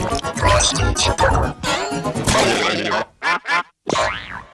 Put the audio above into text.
Thank you.